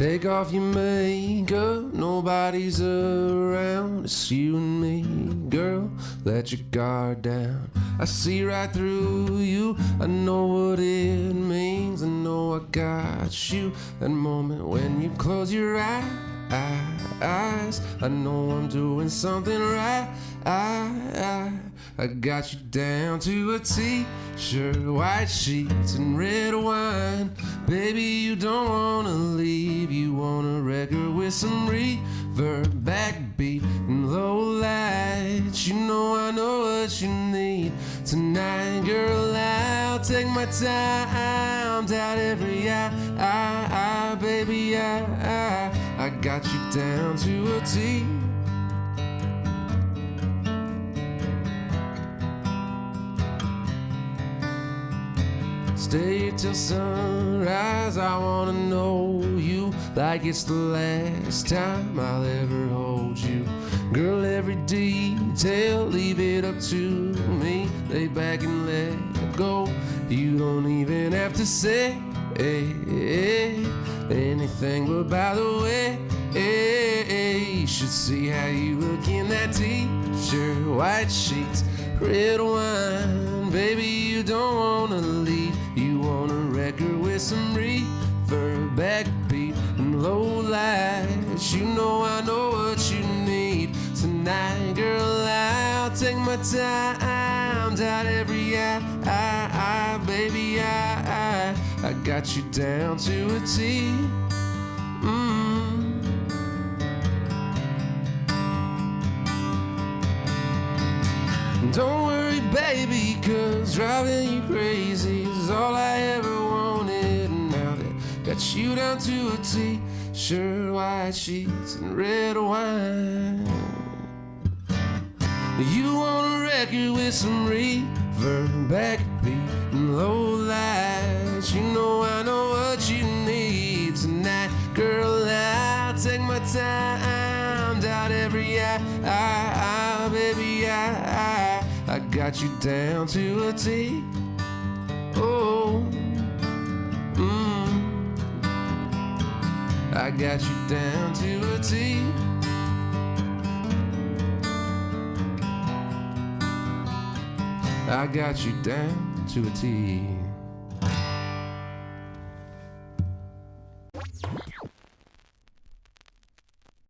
Take off your makeup, nobody's around. It's you and me, girl. Let your guard down. I see right through you. I know what it means. I know I got you. That moment when you close your eyes, I know I'm doing something right. I, I, I got you down to a t-shirt, white sheets, and red wine. Baby, you don't wanna leave. You want a record with some reverb, backbeat, and low lights. You know I know what you need tonight, girl. I'll take my time, doubt every eye, I, I, baby, I, got you down to a T. Stay till sunrise. I wanna know you like it's the last time I'll ever hold you. Girl, every detail, leave it up to me. Lay back and let go. You don't even have to say anything, but by the way, eh, you should see how you look in that t-shirt, white sheets, red wine. Baby, you don't wanna leave. You want a record with some reverb, backbeat, and low lights. You know I know what you need tonight, girl. I'll take my time, dot every I, baby, I, I, I got you down to a T. Mm. Don't worry, baby, cause driving you crazy is all I ever wanted. And now that got you down to a T, sure white sheets, and red wine. You want a record with some reverb, backbeat, take my time, doubt every eye, I, I, baby, I, I, I got you down to a T. Oh, mm. I got you down to a T. I got you down to a T.